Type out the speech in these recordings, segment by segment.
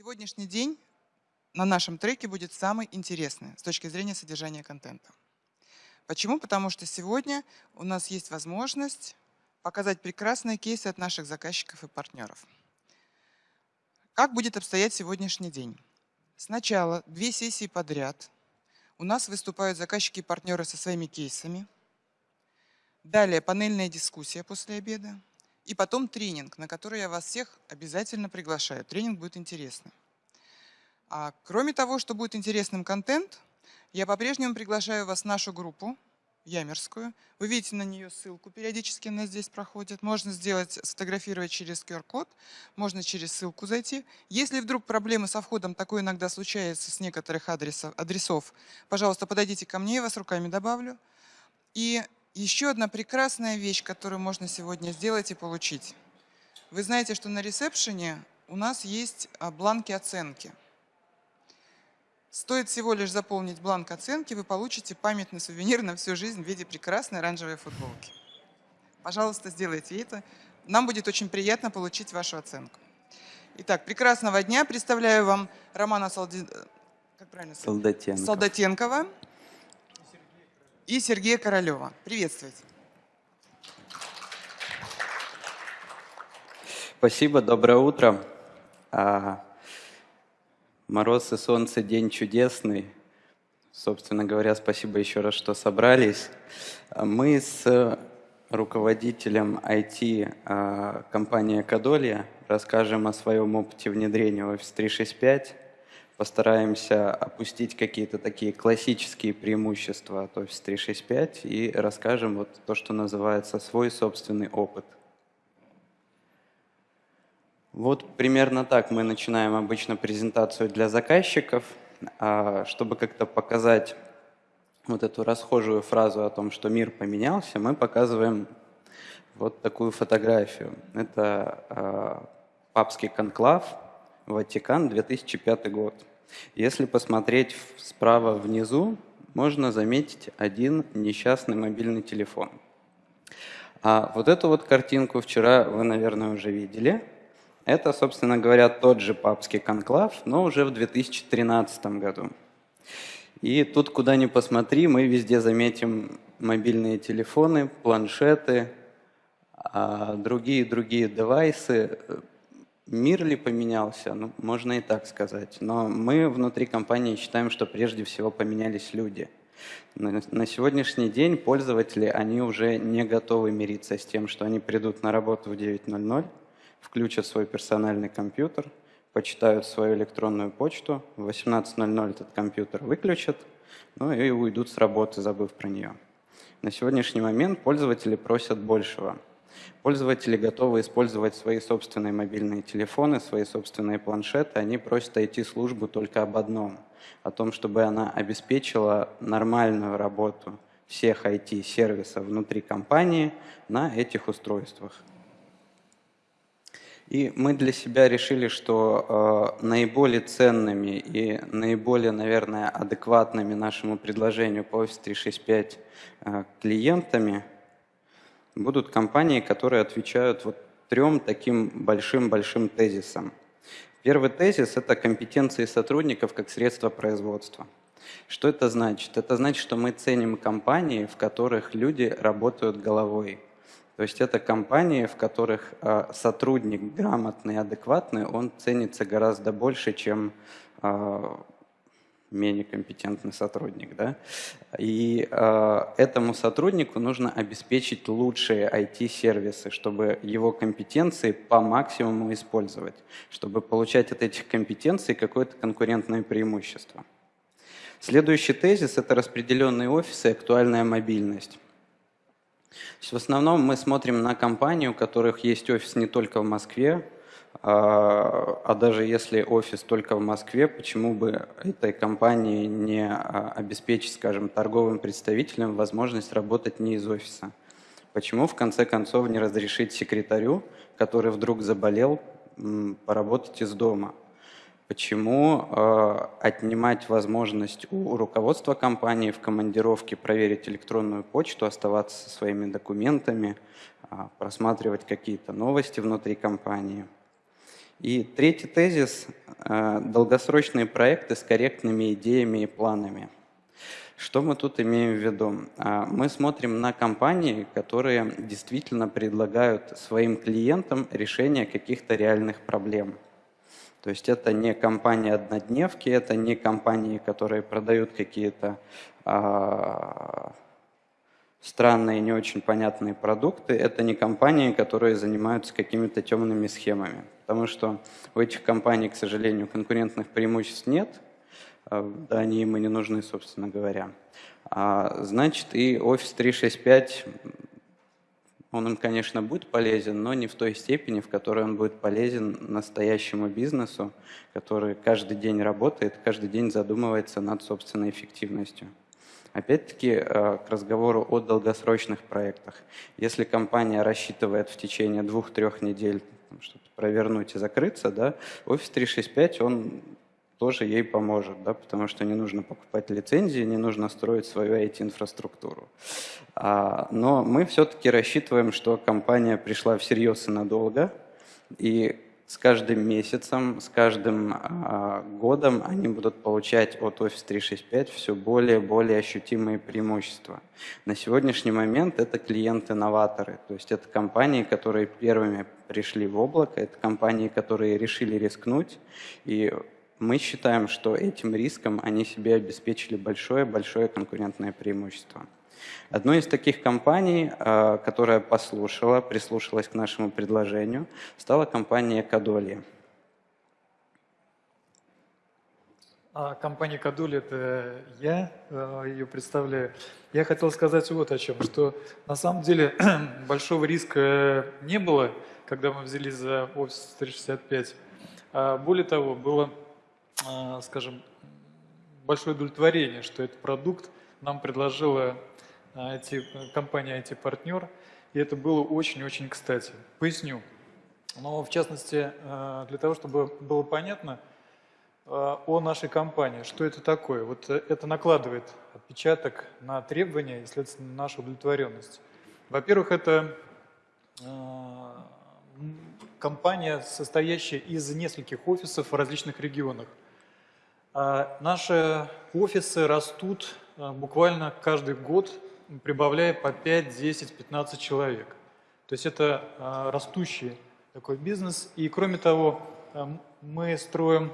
Сегодняшний день на нашем треке будет самый интересный с точки зрения содержания контента. Почему? Потому что сегодня у нас есть возможность показать прекрасные кейсы от наших заказчиков и партнеров. Как будет обстоять сегодняшний день? Сначала две сессии подряд у нас выступают заказчики и партнеры со своими кейсами. Далее панельная дискуссия после обеда. И потом тренинг, на который я вас всех обязательно приглашаю. Тренинг будет интересный. А кроме того, что будет интересным контент, я по-прежнему приглашаю вас в нашу группу, Ямерскую. Вы видите на нее ссылку, периодически она здесь проходит. Можно сделать, сфотографировать через QR-код, можно через ссылку зайти. Если вдруг проблемы со входом, такое иногда случается с некоторых адресов, адресов, пожалуйста, подойдите ко мне, я вас руками добавлю. И еще одна прекрасная вещь, которую можно сегодня сделать и получить. Вы знаете, что на ресепшене у нас есть а, бланки оценки. Стоит всего лишь заполнить бланк оценки, вы получите памятный сувенир на всю жизнь в виде прекрасной оранжевой футболки. Пожалуйста, сделайте это. Нам будет очень приятно получить вашу оценку. Итак, прекрасного дня. Представляю вам Романа Солди... как правильно? Солдатенко. Солдатенкова и Сергея Королева. Приветствуйте. Спасибо, доброе утро. Мороз и солнце, день чудесный. Собственно говоря, спасибо еще раз, что собрались. Мы с руководителем IT а, компании Кадолья расскажем о своем опыте внедрения Office 365. Постараемся опустить какие-то такие классические преимущества от Office 365 и расскажем вот то, что называется свой собственный опыт – вот примерно так мы начинаем обычно презентацию для заказчиков, а, чтобы как-то показать вот эту расхожую фразу о том, что мир поменялся, мы показываем вот такую фотографию. Это а, папский конклав, Ватикан, 2005 год. Если посмотреть справа внизу, можно заметить один несчастный мобильный телефон. А вот эту вот картинку вчера вы, наверное, уже видели – это, собственно говоря, тот же папский конклав, но уже в 2013 году. И тут, куда ни посмотри, мы везде заметим мобильные телефоны, планшеты, другие-другие девайсы. Мир ли поменялся? Ну, можно и так сказать. Но мы внутри компании считаем, что прежде всего поменялись люди. На сегодняшний день пользователи, они уже не готовы мириться с тем, что они придут на работу в 9.00, включат свой персональный компьютер, почитают свою электронную почту, в 18.00 этот компьютер выключат, ну и уйдут с работы, забыв про нее. На сегодняшний момент пользователи просят большего. Пользователи готовы использовать свои собственные мобильные телефоны, свои собственные планшеты. Они просят IT-службу только об одном, о том, чтобы она обеспечила нормальную работу всех IT-сервисов внутри компании на этих устройствах. И мы для себя решили, что э, наиболее ценными и наиболее, наверное, адекватными нашему предложению по Office 365 э, клиентами будут компании, которые отвечают вот трем таким большим-большим тезисам. Первый тезис – это компетенции сотрудников как средство производства. Что это значит? Это значит, что мы ценим компании, в которых люди работают головой – то есть это компании, в которых э, сотрудник грамотный, адекватный, он ценится гораздо больше, чем э, менее компетентный сотрудник. Да? И э, этому сотруднику нужно обеспечить лучшие IT-сервисы, чтобы его компетенции по максимуму использовать, чтобы получать от этих компетенций какое-то конкурентное преимущество. Следующий тезис – это распределенные офисы и актуальная мобильность в основном мы смотрим на компании, у которых есть офис не только в Москве, а, а даже если офис только в Москве, почему бы этой компании не а, обеспечить, скажем, торговым представителям возможность работать не из офиса? Почему, в конце концов, не разрешить секретарю, который вдруг заболел, поработать из дома? Почему э, отнимать возможность у руководства компании в командировке проверить электронную почту, оставаться со своими документами, э, просматривать какие-то новости внутри компании? И третий тезис – долгосрочные проекты с корректными идеями и планами. Что мы тут имеем в виду? Мы смотрим на компании, которые действительно предлагают своим клиентам решение каких-то реальных проблем – то есть это не компании-однодневки, это не компании, которые продают какие-то а, странные, не очень понятные продукты, это не компании, которые занимаются какими-то темными схемами. Потому что у этих компаний, к сожалению, конкурентных преимуществ нет, а, они им и не нужны, собственно говоря. А, значит, и Office 365 он им, конечно, будет полезен, но не в той степени, в которой он будет полезен настоящему бизнесу, который каждый день работает, каждый день задумывается над собственной эффективностью. Опять-таки, э, к разговору о долгосрочных проектах. Если компания рассчитывает в течение двух-трех недель что-то провернуть и закрыться, да, Office 365, он тоже ей поможет, да, потому что не нужно покупать лицензии, не нужно строить свою IT-инфраструктуру. А, но мы все-таки рассчитываем, что компания пришла всерьез и надолго, и с каждым месяцем, с каждым а, годом они будут получать от Office 365 все более и более ощутимые преимущества. На сегодняшний момент это клиенты-новаторы, то есть это компании, которые первыми пришли в облако, это компании, которые решили рискнуть, и мы считаем, что этим риском они себе обеспечили большое-большое конкурентное преимущество. Одной из таких компаний, э, которая послушала, прислушалась к нашему предложению, стала компания Кадоли. А компания Кадули – это я, э, ее представляю. Я хотел сказать вот о чем, что на самом деле большого риска не было, когда мы взялись за Office 365. А более того, было скажем, большое удовлетворение, что этот продукт нам предложила IT, а, компания IT-партнер, и это было очень-очень кстати. Поясню. Но в частности, а, для того, чтобы было понятно о нашей компании, что это такое. Вот это накладывает отпечаток на требования и, следственно, на нашу удовлетворенность. Во-первых, это компания, состоящая из нескольких офисов в различных регионах. А наши офисы растут а, буквально каждый год, прибавляя по 5, 10, 15 человек. То есть это а, растущий такой бизнес. И кроме того, мы строим,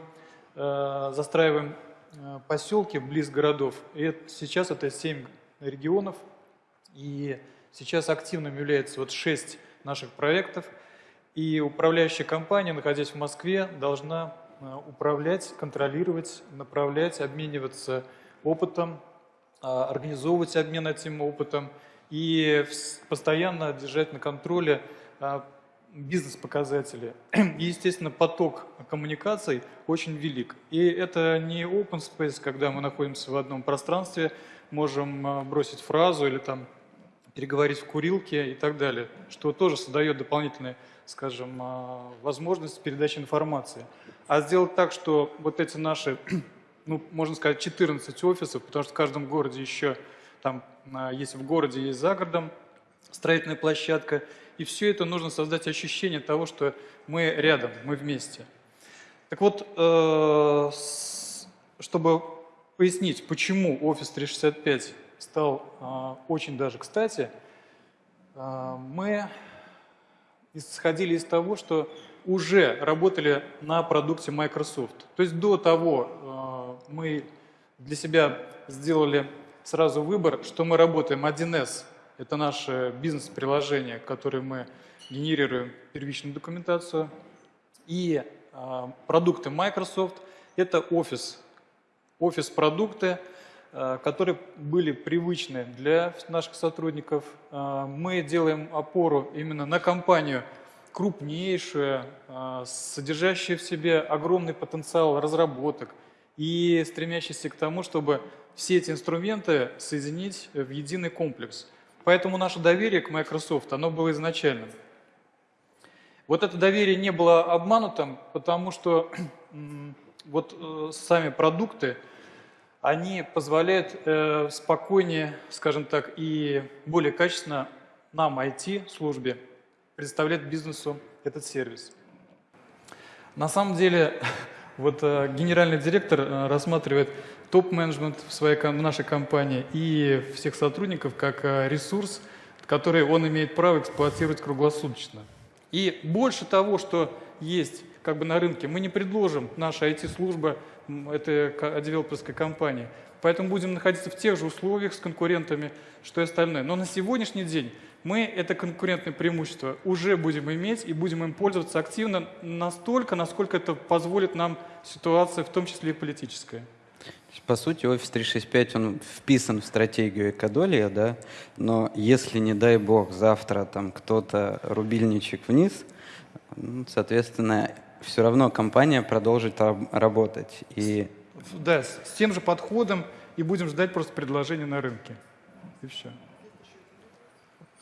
застраиваем поселки близ городов. И сейчас это 7 регионов. И сейчас активным является вот 6 наших проектов. И управляющая компания, находясь в Москве, должна управлять, контролировать, направлять, обмениваться опытом, а, организовывать обмен этим опытом и постоянно держать на контроле а, бизнес-показатели. И, естественно, поток коммуникаций очень велик. И это не open space, когда мы находимся в одном пространстве, можем бросить фразу или там переговорить в курилке и так далее, что тоже создает дополнительные, скажем, возможность передачи информации а сделать так, что вот эти наши, ну, можно сказать, 14 офисов, потому что в каждом городе еще, там, а, есть в городе, есть за городом строительная площадка, и все это нужно создать ощущение того, что мы рядом, мы вместе. Так вот, э, чтобы пояснить, почему Office 365 стал э, очень даже кстати, мы исходили из того, что уже работали на продукте Microsoft. То есть до того э, мы для себя сделали сразу выбор, что мы работаем 1С. Это наше бизнес-приложение, которое мы генерируем первичную документацию. И э, продукты Microsoft – это офис. Офис-продукты, которые были привычны для наших сотрудников. Мы делаем опору именно на компанию – крупнейшая, а, содержащая в себе огромный потенциал разработок и стремящаяся к тому, чтобы все эти инструменты соединить в единый комплекс. Поэтому наше доверие к Microsoft, оно было изначальным. Вот это доверие не было обманутым, потому что вот э, сами продукты, они позволяют э, спокойнее, скажем так, и более качественно нам, IT-службе, предоставлять бизнесу этот сервис. На самом деле, вот э, генеральный директор э, рассматривает топ-менеджмент в, своей, в нашей компании и всех сотрудников как ресурс, который он имеет право эксплуатировать круглосуточно. И больше того, что есть как бы на рынке, мы не предложим, наша IT-служба, это девелоперской компании. Поэтому будем находиться в тех же условиях с конкурентами, что и остальное. Но на сегодняшний день мы это конкурентное преимущество уже будем иметь и будем им пользоваться активно настолько, насколько это позволит нам ситуация, в том числе и политическая. По сути, офис 365, он вписан в стратегию экодолия, да, но если, не дай бог, завтра там кто-то рубильничек вниз, ну, соответственно, все равно компания продолжит работать. И... Да, с тем же подходом и будем ждать просто предложения на рынке. И все.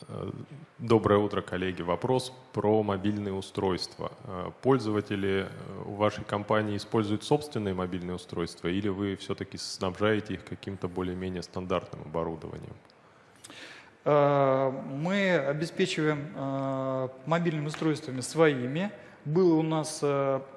Э, доброе утро, коллеги. Вопрос про мобильные устройства. Э, пользователи э, у вашей компании используют собственные мобильные устройства или вы все-таки снабжаете их каким-то более-менее стандартным оборудованием? Мы обеспечиваем мобильными устройствами своими. Было у нас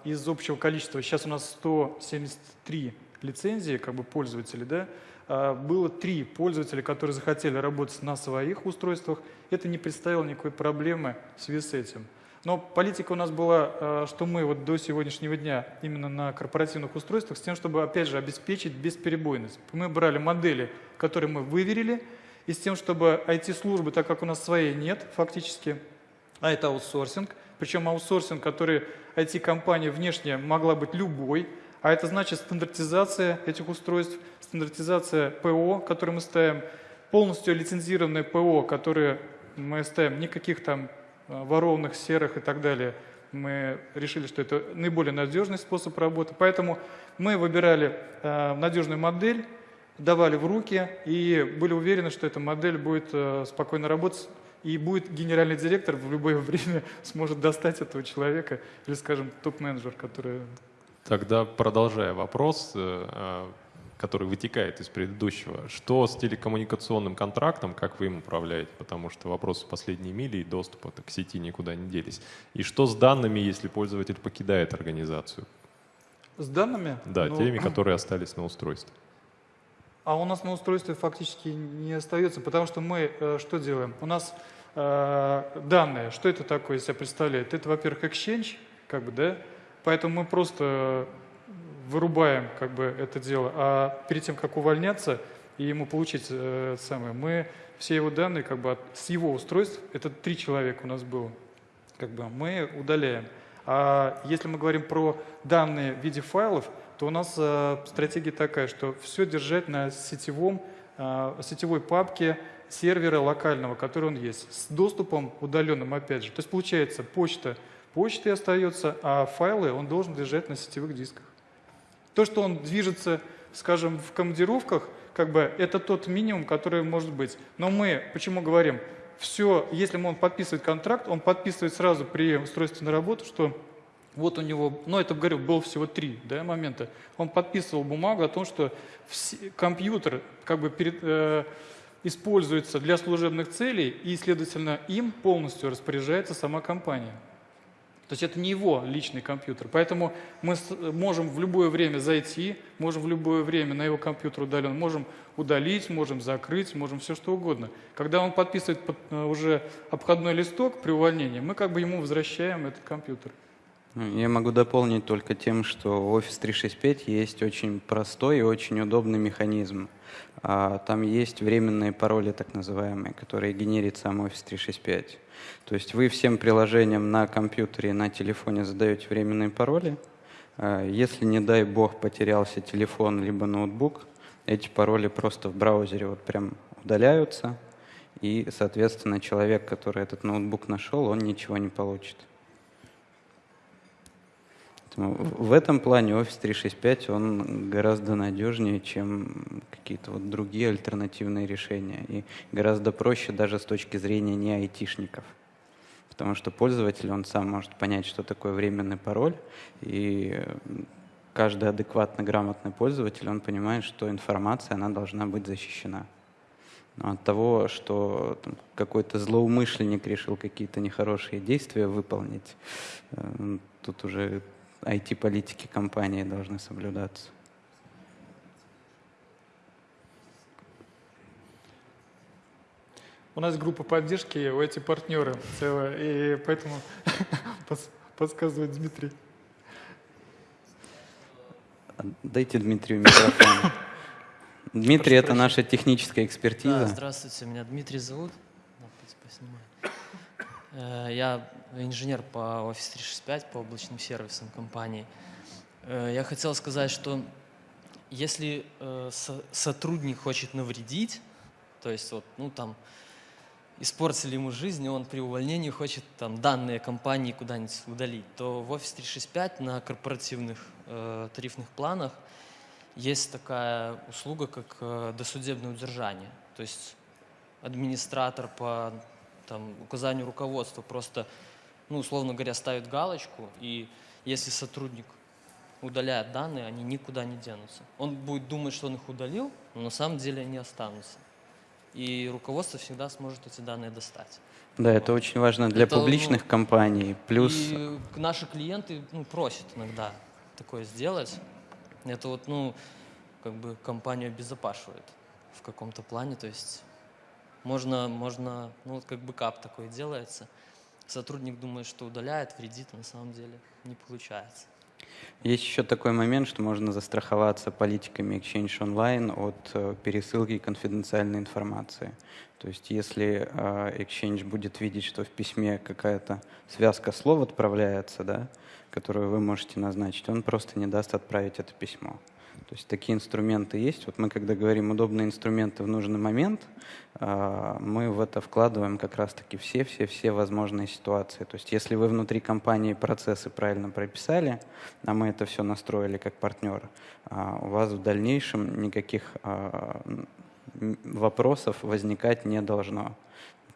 из общего количества, сейчас у нас 173 лицензии, как бы пользователей, да, а, было три пользователя, которые захотели работать на своих устройствах. Это не представило никакой проблемы в связи с этим. Но политика у нас была, а, что мы вот до сегодняшнего дня именно на корпоративных устройствах с тем, чтобы, опять же, обеспечить бесперебойность. Мы брали модели, которые мы выверили, и с тем, чтобы IT-службы, так как у нас своей нет фактически, а это аутсорсинг, причем аутсорсинг, который IT-компания внешне могла быть любой, а это значит стандартизация этих устройств, стандартизация ПО, которое мы ставим, полностью лицензированное ПО, которое мы ставим, никаких там э, ворованных серых и так далее. Мы решили, что это наиболее надежный способ работы. Поэтому мы выбирали э, надежную модель, давали в руки и были уверены, что эта модель будет э, спокойно работать и будет генеральный директор в любое время сможет достать этого человека или, скажем, топ-менеджер, который Тогда продолжая вопрос, э, э, который вытекает из предыдущего, что с телекоммуникационным контрактом, как вы им управляете, потому что вопросы последней мили и доступа к сети никуда не делись. И что с данными, если пользователь покидает организацию? С данными? Да, ну, теми, которые остались на устройстве. А у нас на устройстве фактически не остается, потому что мы э, что делаем? У нас э, данные, что это такое из себя представляет? Это, во-первых, Exchange, как бы, да, Поэтому мы просто вырубаем как бы это дело. А перед тем, как увольняться и ему получить э, самое, мы все его данные как бы от, с его устройств, это три человека у нас было, как бы мы удаляем. А если мы говорим про данные в виде файлов, то у нас э, стратегия такая, что все держать на сетевом, э, сетевой папке сервера локального, который он есть, с доступом удаленным опять же. То есть получается почта почтой остается, а файлы он должен держать на сетевых дисках. То, что он движется, скажем, в командировках, как бы это тот минимум, который может быть. Но мы почему говорим, все, если он подписывает контракт, он подписывает сразу при устройстве на работу, что вот у него, ну это, говорю, было всего три да, момента. Он подписывал бумагу о том, что все, компьютер как бы перед, э, используется для служебных целей, и, следовательно, им полностью распоряжается сама компания. То есть это не его личный компьютер. Поэтому мы можем в любое время зайти, можем в любое время на его компьютер удален, можем удалить, можем закрыть, можем все что угодно. Когда он подписывает э, уже обходной листок при увольнении, мы как бы ему возвращаем этот компьютер. Я могу дополнить только тем, что в Office 365 есть очень простой и очень удобный механизм. А, там есть временные пароли, так называемые, которые генерит сам Office 365. То есть вы всем приложениям на компьютере, на телефоне задаете временные пароли. А, если, не дай бог, потерялся телефон либо ноутбук, эти пароли просто в браузере вот прям удаляются, и, соответственно, человек, который этот ноутбук нашел, он ничего не получит. В этом плане Office 365 он гораздо надежнее, чем какие-то вот другие альтернативные решения. И гораздо проще даже с точки зрения не айтишников. Потому что пользователь, он сам может понять, что такое временный пароль, и каждый адекватно грамотный пользователь, он понимает, что информация, она должна быть защищена. Но от того, что какой-то злоумышленник решил какие-то нехорошие действия выполнить, э, тут уже IT-политики компании должны соблюдаться. У нас группа поддержки, у эти партнеры целая, и поэтому подсказывает Дмитрий. Дайте Дмитрию микрофон. Дмитрий, это наша техническая Да, экспертиза. здравствуйте, меня Дмитрий зовут. Поснимаю. Э, Я инженер по Office 365, по облачным сервисам компании. Э, Я хотел сказать, что если э, со- сотрудник хочет навредить, то есть вот, ну там, испортили ему жизнь, и он при увольнении хочет там данные компании куда-нибудь удалить, то в Office 365 на корпоративных э, тарифных планах есть такая услуга, как э, досудебное удержание. То есть администратор по там, указанию руководства просто, ну, условно говоря, ставит галочку, и если сотрудник удаляет данные, они никуда не денутся. Он будет думать, что он их удалил, но на самом деле они останутся. И руководство всегда сможет эти данные достать. Да, это очень важно для Это, ну, публичных компаний. Плюс И наши клиенты ну, просят иногда такое сделать. Это вот, ну, как бы компанию обезопашивает в каком-то плане. То есть можно, можно, ну, вот как бэкап такой делается. Сотрудник думает, что удаляет, вредит, а на самом деле не получается. Есть еще такой момент, что можно застраховаться политиками Exchange Online от э, пересылки конфиденциальной информации. То есть если э, Exchange будет видеть, что в письме какая-то связка слов отправляется, да, которую вы можете назначить, он просто не даст отправить это письмо. То есть такие инструменты есть. Вот мы, когда говорим удобные инструменты в нужный момент, э, мы в это вкладываем как раз-таки все-все-все возможные ситуации. То есть если вы внутри компании процессы правильно прописали, а мы это все настроили как партнер, а, у вас в дальнейшем никаких а, вопросов возникать не должно.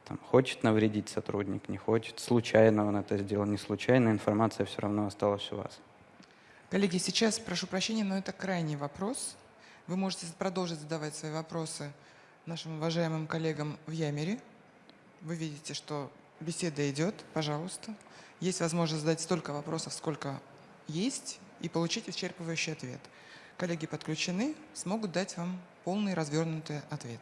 Там, хочет навредить сотрудник, не хочет, случайно он это сделал, не случайно, информация все равно осталась у вас. Коллеги, сейчас прошу прощения, но это крайний вопрос. Вы можете продолжить задавать свои вопросы нашим уважаемым коллегам в Ямере. Вы видите, что беседа идет, пожалуйста. Есть возможность задать столько вопросов, сколько есть, и получить исчерпывающий ответ. Коллеги подключены, смогут дать вам полный развернутый ответ.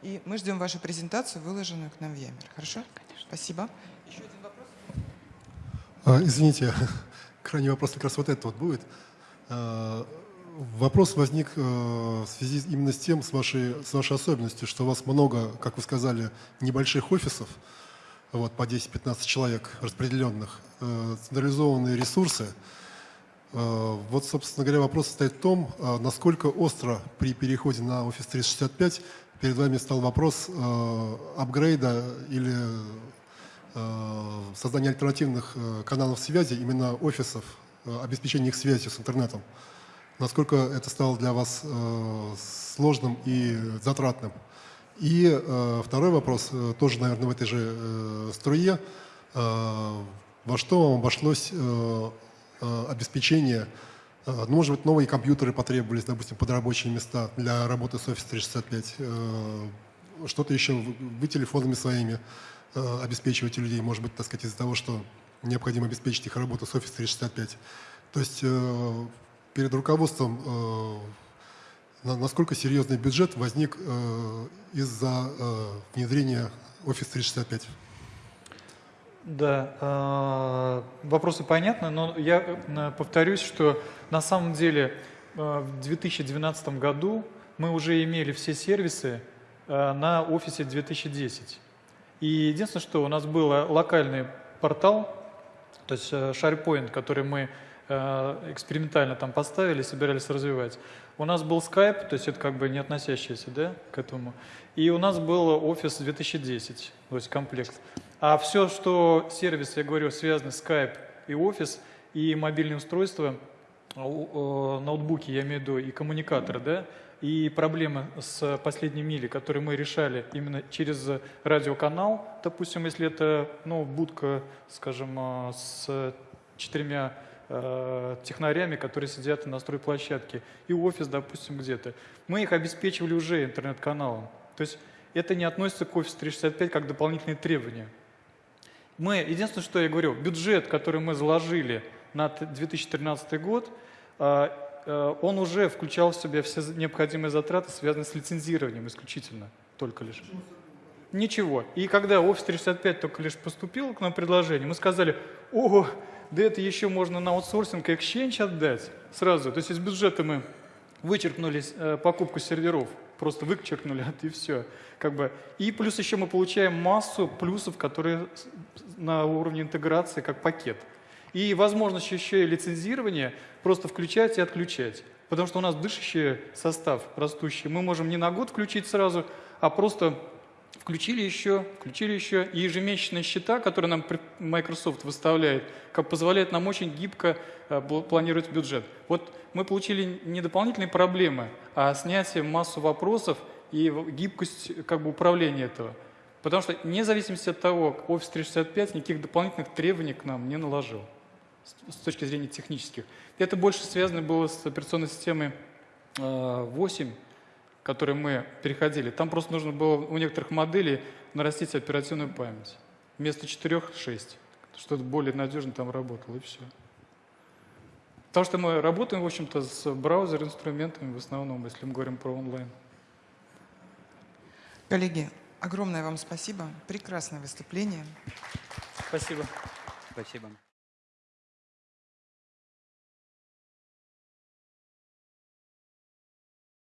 И мы ждем вашу презентацию, выложенную к нам в Ямер. Хорошо? Конечно. Спасибо. Еще один вопрос? А, Извините, крайний вопрос как раз вот этот вот будет. А, Вопрос возник э, в связи именно с тем, с вашей, с вашей особенностью, что у вас много, как вы сказали, небольших офисов, вот, по 10-15 человек распределенных, э, централизованные ресурсы. Э, Вот, собственно говоря, вопрос состоит в том, э, насколько остро при переходе на Office 365 перед вами стал вопрос э, апгрейда или э, создания альтернативных э, каналов связи, именно офисов, э, обеспечения их связью с интернетом. Насколько это стало для вас сложным и затратным? И второй вопрос, тоже, наверное, в этой же струе. Во что вам обошлось обеспечение, ну, может быть, новые компьютеры потребовались, допустим, под рабочие места для работы с Office 365, э, что-то еще, вы телефонами своими э, обеспечиваете людей, может быть, так сказать, из-за того, что необходимо обеспечить их работу с Office 365. То есть э, перед руководством э, на- насколько серьезный бюджет возник из-за внедрения Office 365? Да, вопросы понятны, но я повторюсь, что на самом деле в 2012 году мы уже имели все сервисы на офисе 2010. И единственное, что у нас был э, локальный портал, то есть э, SharePoint, который мы э, экспериментально там поставили, собирались развивать. У нас был Skype, то есть это как бы не относящееся да, к этому. И у нас был Office 2010, то есть комплект. А все, что сервисы, я говорю, с Skype и Office, и мобильные устройства, ноутбуки, я имею в виду, и коммуникаторы, да, и проблемы с последней мили, которые мы решали именно через радиоканал, допустим, если это ну, будка, скажем, э, с четырьмя э, технарями, которые сидят на стройплощадке, и офис, допустим, где-то. Мы их обеспечивали уже интернет-каналом. То есть это не относится к Office 365 как дополнительные требования. Мы, единственное, что я говорю, бюджет, который мы заложили на т- 2013 год, а, э, он уже включал в себя все необходимые затраты, связанные с лицензированием исключительно, только лишь. Ничего. И когда Office 365 только лишь поступил к нам предложение, мы сказали, ого, да это еще можно на аутсорсинг и Exchange отдать сразу. То есть из бюджета мы вычеркнули э, покупку серверов, просто вычеркнули это и все. Как бы. И плюс еще мы получаем массу плюсов, которые на уровне интеграции как пакет. И возможность еще и лицензирования просто включать и отключать. Потому что у нас дышащий состав растущий. Мы можем не на год включить сразу, а просто включили еще, включили еще. И ежемесячные счета, которые нам Microsoft выставляет, как позволяет нам очень гибко э, планировать бюджет. Вот мы получили не дополнительные проблемы, а снятие массу вопросов и гибкость как бы управления этого. Потому что вне зависимости от того, Office 365 никаких дополнительных требований к нам не наложил с- точки зрения технических. Это больше связано было с операционной системой э, 8, к которой мы переходили. Там просто нужно было у некоторых моделей нарастить оперативную память. Вместо 4 – 6, чтобы более надежно там работало, и все. Потому что мы работаем, в общем-то, с браузер-инструментами в основном, если мы говорим про онлайн. Коллеги, огромное вам спасибо. Прекрасное выступление. Спасибо. Спасибо.